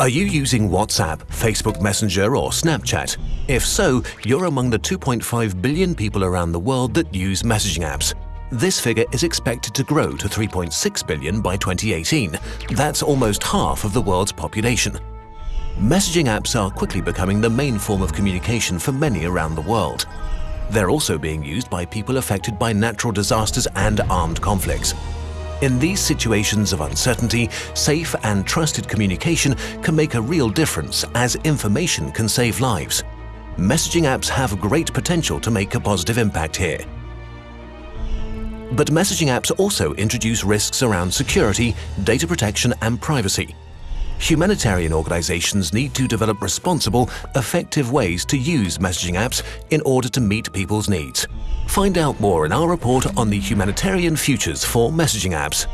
Are you using WhatsApp, Facebook Messenger or Snapchat? If so, you're among the 2.5 billion people around the world that use messaging apps. This figure is expected to grow to 3.6 billion by 2018. That's almost half of the world's population. Messaging apps are quickly becoming the main form of communication for many around the world. They're also being used by people affected by natural disasters and armed conflicts. In these situations of uncertainty, safe and trusted communication can make a real difference as information can save lives. Messaging apps have great potential to make a positive impact here. But messaging apps also introduce risks around security, data protection and privacy. Humanitarian organizations need to develop responsible, effective ways to use messaging apps in order to meet people's needs. Find out more in our report on the humanitarian futures for messaging apps.